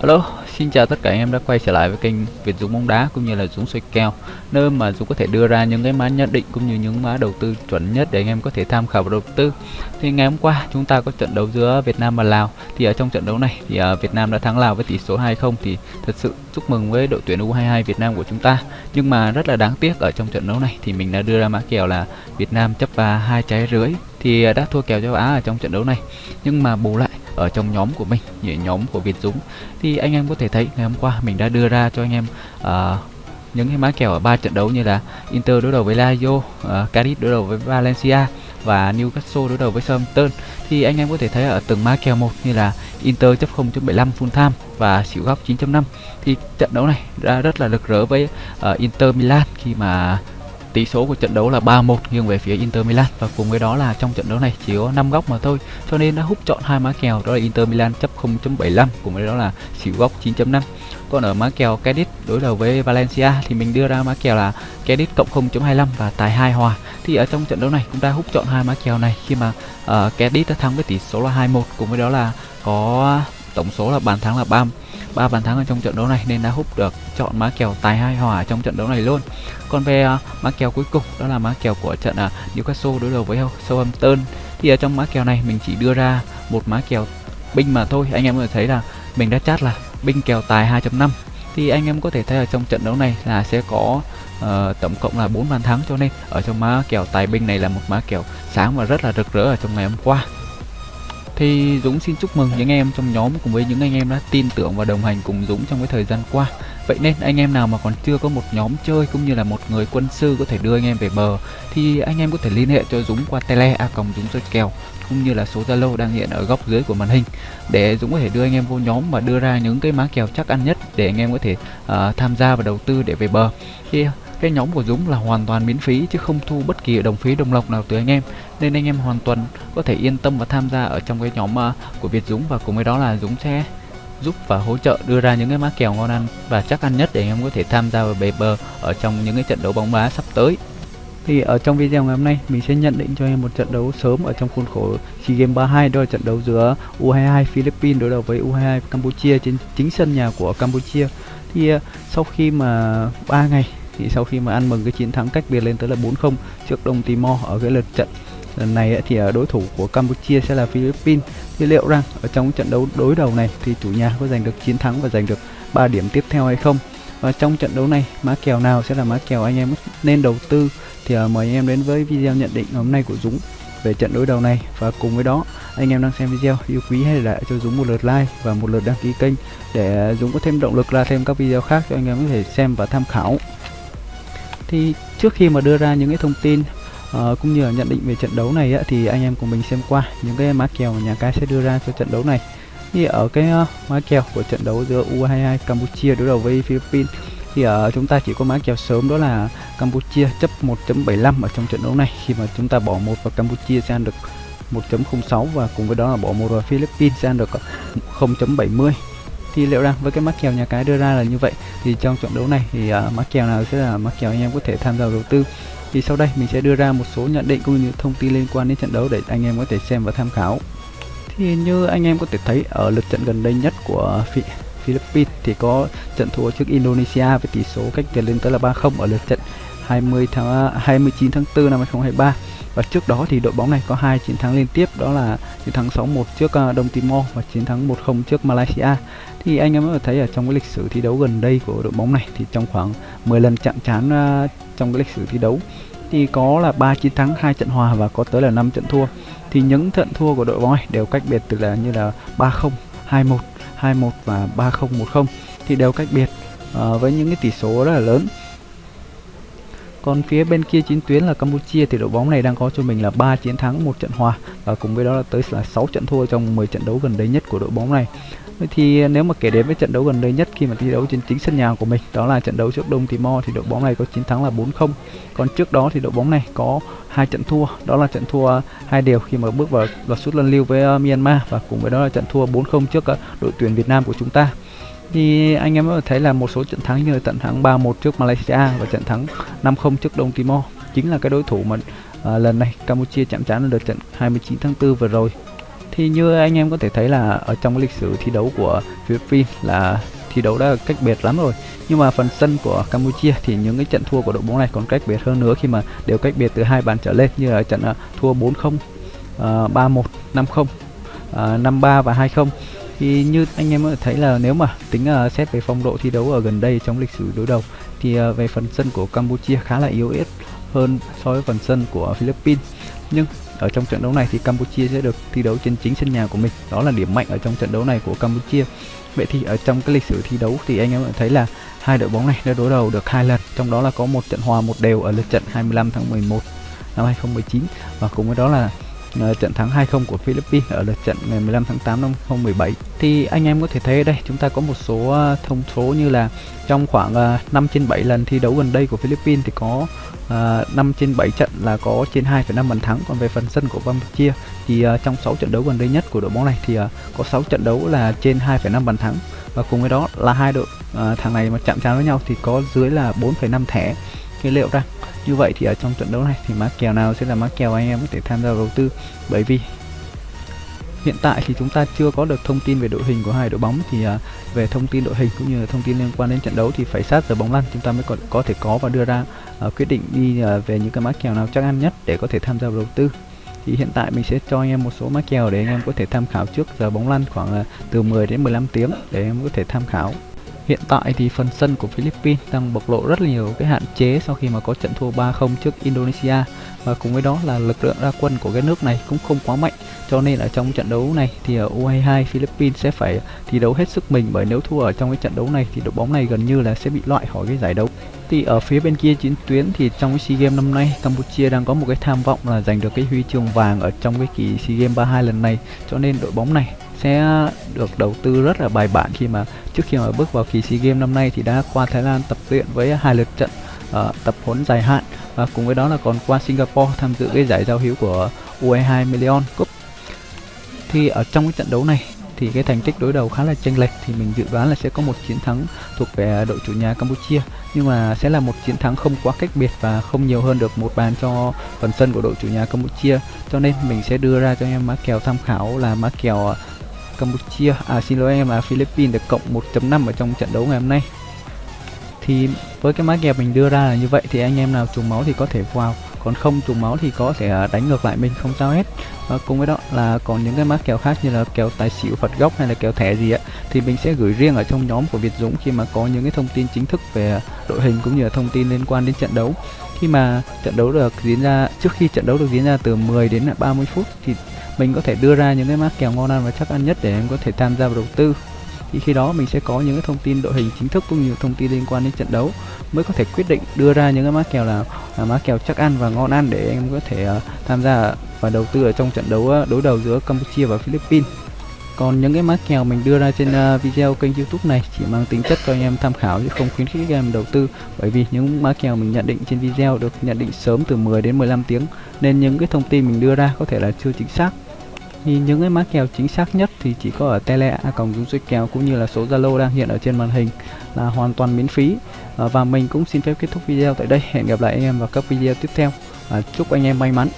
Hello, xin chào tất cả anh em đã quay trở lại với kênh Việt Dũng bóng đá cũng như là Dũng soi kèo nơi mà Dũng có thể đưa ra những cái mã nhận định cũng như những mã đầu tư chuẩn nhất để anh em có thể tham khảo và đầu tư. Thì ngày hôm qua chúng ta có trận đấu giữa Việt Nam và Lào thì ở trong trận đấu này thì à, Việt Nam đã thắng Lào với tỷ số 2-0 thì thật sự chúc mừng với đội tuyển U22 Việt Nam của chúng ta. Nhưng mà rất là đáng tiếc ở trong trận đấu này thì mình đã đưa ra mã kèo là Việt Nam chấp và hai trái rưỡi thì à, đã thua kèo châu Á ở trong trận đấu này. Nhưng mà bù lại ở trong nhóm của mình nhóm của Việt Dũng. Thì anh em có thể thấy ngày hôm qua mình đã đưa ra cho anh em uh, những cái mã kèo ở ba trận đấu như là Inter đối đầu với Lazio, à, uh, Cadiz đối đầu với Valencia và Newcastle đối đầu với Southampton. Thì anh em có thể thấy ở từng mã kèo một như là Inter chấp 0.75 full time và xỉu góc 9.5 thì trận đấu này đã rất là lực rỡ với uh, Inter Milan khi mà Tỷ số của trận đấu là 3-1 nghiêng về phía Inter Milan và cùng với đó là trong trận đấu này chỉ có 5 góc mà thôi. Cho nên đã hút chọn hai má kèo đó là Inter Milan chấp 0.75 cùng với đó là xỉu góc 9.5. Còn ở má kèo Cadiz đối đầu với Valencia thì mình đưa ra má kèo là Cadiz cộng 0.25 và tài 2 hòa. Thì ở trong trận đấu này cũng đã hút chọn hai má kèo này khi mà uh, Cadiz đã thắng với tỷ số là 2-1 cùng với đó là có tổng số là bàn thắng là 3 ba bàn thắng ở trong trận đấu này nên đã hút được chọn má kèo tài hai hòa trong trận đấu này luôn. Còn về uh, má kèo cuối cùng đó là má kèo của trận uh, Newcastle đối đầu với Southampton thì ở trong má kèo này mình chỉ đưa ra một má kèo binh mà thôi. Anh em có thể thấy là mình đã chát là binh kèo tài 2.5 thì anh em có thể thấy ở trong trận đấu này là sẽ có uh, tổng cộng là 4 bàn thắng cho nên ở trong má kèo tài binh này là một má kèo sáng và rất là rực rỡ ở trong ngày hôm qua thì Dũng xin chúc mừng những em trong nhóm cùng với những anh em đã tin tưởng và đồng hành cùng Dũng trong cái thời gian qua. Vậy nên anh em nào mà còn chưa có một nhóm chơi cũng như là một người quân sư có thể đưa anh em về bờ thì anh em có thể liên hệ cho Dũng qua tele a còng Dũng chơi kèo cũng như là số Zalo đang hiện ở góc dưới của màn hình để Dũng có thể đưa anh em vô nhóm và đưa ra những cái má kèo chắc ăn nhất để anh em có thể uh, tham gia và đầu tư để về bờ. Thì cái nhóm của Dũng là hoàn toàn miễn phí chứ không thu bất kỳ đồng phí đồng lộc nào từ anh em. Nên anh em hoàn toàn có thể yên tâm và tham gia ở trong cái nhóm uh, của Việt Dũng. Và cùng với đó là Dũng sẽ giúp và hỗ trợ đưa ra những cái má kèo ngon ăn và chắc ăn nhất để anh em có thể tham gia vào bề bờ ở trong những cái trận đấu bóng đá sắp tới. Thì ở trong video ngày hôm nay mình sẽ nhận định cho em một trận đấu sớm ở trong khuôn khổ SEA Games 32 đó là trận đấu giữa U22 Philippines đối đầu với U22 Campuchia trên chính sân nhà của Campuchia. Thì ờ, sau khi mà 3 ngày thì sau khi mà ăn mừng cái chiến thắng cách biệt lên tới là 4-0 trước Đông Timor ở cái lượt trận, lần này thì à, đối thủ của Campuchia sẽ là Philippines. Thì liệu rằng ở trong trận đấu đối đầu này thì chủ nhà có giành được chiến thắng và giành được 3 điểm tiếp theo hay không? Và trong trận đấu này, má kèo nào sẽ là má kèo anh em nên đầu tư? Thì à, mời anh em đến với video nhận định hôm nay của Dũng về trận đối đầu này. Và cùng với đó, anh em đang xem video, yêu quý hãy để lại cho Dũng một lượt like và một lượt đăng ký kênh để à, Dũng có thêm động lực ra thêm các video khác cho anh em có thể xem và tham khảo thì trước khi mà đưa ra những cái thông tin uh, cũng như là nhận định về trận đấu này á, thì anh em cùng mình xem qua những cái má kèo mà nhà cái sẽ đưa ra cho trận đấu này. Thì ở cái uh, má kèo của trận đấu giữa U22 Campuchia đối đầu với Philippines thì uh, chúng ta chỉ có má kèo sớm đó là Campuchia chấp 1.75 ở trong trận đấu này khi mà chúng ta bỏ một vào Campuchia sẽ ăn được 1.06 và cùng với đó là bỏ một vào Philippines sẽ ăn được 0.70 thì liệu rằng với cái mắc kèo nhà cái đưa ra là như vậy. Thì trong trận đấu này thì uh, mắc kèo nào sẽ là mắc kèo anh em có thể tham gia đầu tư. Thì sau đây mình sẽ đưa ra một số nhận định cũng như thông tin liên quan đến trận đấu để anh em có thể xem và tham khảo. Thì như anh em có thể thấy ở lượt trận gần đây nhất của Philippines thì có trận thua trước Indonesia với tỷ số cách biệt lên tới là 3-0 ở lượt trận. 20 tháng à, 29 tháng 4 năm 2023 và trước đó thì đội bóng này có hai chiến thắng liên tiếp đó là chiến thắng 6-1 trước à, Đông Timor và chiến thắng 1-0 trước Malaysia thì anh em có thấy ở trong cái lịch sử thi đấu gần đây của đội bóng này thì trong khoảng 10 lần chạm trán à, trong cái lịch sử thi đấu thì có là 3 chiến thắng, 2 trận hòa và có tới là 5 trận thua. Thì những trận thua của đội bóng này đều cách biệt từ là như là 3-0, 2-1, 2-1 và 3-0, 1-0 thì đều cách biệt uh, với những cái tỷ số rất là lớn. Còn phía bên kia chiến tuyến là Campuchia thì đội bóng này đang có cho mình là 3 chiến thắng, một trận hòa và cùng với đó là tới là 6 trận thua trong 10 trận đấu gần đây nhất của đội bóng này. Vậy thì nếu mà kể đến với trận đấu gần đây nhất khi mà thi đấu trên chính sân nhà của mình đó là trận đấu trước Đông Timor thì đội bóng này có chiến thắng là 4-0. Còn trước đó thì đội bóng này có hai trận thua, đó là trận thua hai đều khi mà bước vào loạt sút luân lưu với uh, Myanmar và cùng với đó là trận thua 4-0 trước uh, đội tuyển Việt Nam của chúng ta. Thì anh em có thấy là một số trận thắng như là trận thắng 3-1 trước Malaysia và trận thắng 5-0 trước Đông Timor. Chính là cái đối thủ mà uh, lần này Campuchia chạm trán ở đợt trận 29 tháng 4 vừa rồi. Thì như anh em có thể thấy là ở trong lịch sử thi đấu của Philippines là thi đấu đã cách biệt lắm rồi. Nhưng mà phần sân của Campuchia thì những cái trận thua của đội bóng này còn cách biệt hơn nữa khi mà đều cách biệt từ hai bàn trở lên như là trận uh, thua 4-0 uh, 3-1 5-0 uh, 5-3 và 2-0 thì như anh em có thấy là nếu mà tính uh, xét về phong độ thi đấu ở gần đây trong lịch sử đối đầu thì uh, về phần sân của Campuchia khá là yếu ớt hơn so với phần sân của Philippines. Nhưng ở trong trận đấu này thì Campuchia sẽ được thi đấu trên chính sân nhà của mình. Đó là điểm mạnh ở trong trận đấu này của Campuchia. Vậy thì ở trong cái lịch sử thi đấu thì anh em thấy là hai đội bóng này đã đối đầu được hai lần. Trong đó là có một trận hòa một đều ở lượt trận 25 tháng 11 năm 2019 và cùng với đó là trận thắng 2-0 của Philippines ở lượt trận ngày 15 tháng 8 năm 2017 thì anh em có thể thấy ở đây chúng ta có một số ờ, thông số như là trong khoảng ờ, 5 trên 7 lần thi đấu gần đây của Philippines thì có ờ, 5 trên 7 trận là có trên 2,5 bàn thắng. Còn về phần sân của Campuchia thì trong 6 trận đấu gần đây nhất của đội bóng này thì có 6 trận đấu là trên 2,5 bàn thắng. Và cùng với đó là hai đội thằng này mà chạm trán với nhau thì có dưới là 4,5 thẻ. Cái liệu rằng như vậy thì ở trong trận đấu này thì má kèo nào sẽ là má kèo anh em có thể tham gia đầu tư? Bởi vì hiện tại thì chúng ta chưa có được thông tin về đội hình của hai đội bóng thì à, về thông tin đội hình cũng như là thông tin liên quan đến trận đấu thì phải sát giờ bóng lăn chúng ta mới có, có thể có và đưa ra à, quyết định đi à, về những cái má kèo nào chắc ăn nhất để có thể tham gia đầu tư. Thì hiện tại mình sẽ cho anh em một số má kèo để anh em có thể tham khảo trước giờ bóng lăn khoảng từ 10 đến 15 tiếng để em có thể tham khảo. Hiện tại thì phần sân của Philippines đang bộc lộ rất nhiều cái hạn chế sau khi mà có trận thua 3-0 trước Indonesia. Và cùng với đó là lực lượng ra quân của cái nước này cũng không quá mạnh. Cho nên ở trong trận đấu này thì U22 Philippines sẽ phải thi đấu hết sức mình. Bởi nếu thua ở trong cái trận đấu này thì đội bóng này gần như là sẽ bị loại khỏi cái giải đấu. Thì ở phía bên kia chiến tuyến thì trong cái SEA Games năm nay, Campuchia đang có một cái tham vọng là giành được cái huy chương vàng ở trong cái kỳ SEA Games 32 lần này. Cho nên đội bóng này sẽ được đầu tư rất là bài bản khi mà trước khi mà bước vào kỳ SEA Games năm nay thì đã qua Thái Lan tập luyện với hai lượt trận uh, tập huấn dài hạn và cùng với đó là còn qua Singapore tham dự cái giải giao hữu của U22 Million Cup. Thì ở trong cái trận đấu này thì cái thành tích đối đầu khá là chênh lệch thì mình dự đoán là sẽ có một chiến thắng thuộc về đội chủ nhà Campuchia. Nhưng mà sẽ là một chiến thắng không quá cách biệt và không nhiều hơn được một bàn cho phần sân của đội chủ nhà Campuchia. Cho nên mình sẽ đưa ra cho em má kèo tham khảo là má kèo Campuchia à xin lỗi em là Philippines được cộng 1.5 ở trong trận đấu ngày hôm nay. Thì với cái mã kèo mình đưa ra là như vậy thì anh em nào trùng máu thì có thể vào, còn không trùng máu thì có thể à, đánh ngược lại mình không sao hết. Và cùng với đó là còn những cái mã kèo khác như là kèo tài xỉu phật gốc hay là kèo thẻ gì ạ thì mình sẽ gửi riêng ở trong nhóm của Việt Dũng khi mà có những cái thông tin chính thức về đội hình cũng như là thông tin liên quan đến trận đấu. Khi mà trận đấu được diễn ra, trước khi trận đấu được diễn ra từ 10 đến 30 phút thì mình có thể đưa ra những cái mã kèo ngon ăn và chắc ăn nhất để em có thể tham gia vào đầu tư. Thì khi đó mình sẽ có những cái thông tin đội hình chính thức cũng như thông tin liên quan đến trận đấu. Mới có thể quyết định đưa ra những cái mã kèo là, là mã kèo chắc ăn và ngon ăn để em có thể uh, tham gia và đầu tư ở trong trận đấu uh, đối đầu giữa Campuchia và Philippines. Còn những cái mã kèo mình đưa ra trên uh, video kênh youtube này chỉ mang tính chất cho anh em tham khảo chứ không khuyến khích các em đầu tư. Bởi vì những mã kèo mình nhận định trên video được nhận định sớm từ 10 đến 15 tiếng. Nên những cái thông tin mình đưa ra có thể là chưa chính xác thì những cái mã kèo chính xác nhất thì chỉ có ở tele a còng dung suy kèo cũng như là số zalo đang hiện ở trên màn hình là hoàn toàn miễn phí. À, và mình cũng xin phép kết thúc video tại đây. Hẹn gặp lại anh em vào các video tiếp theo. À, chúc anh em may mắn.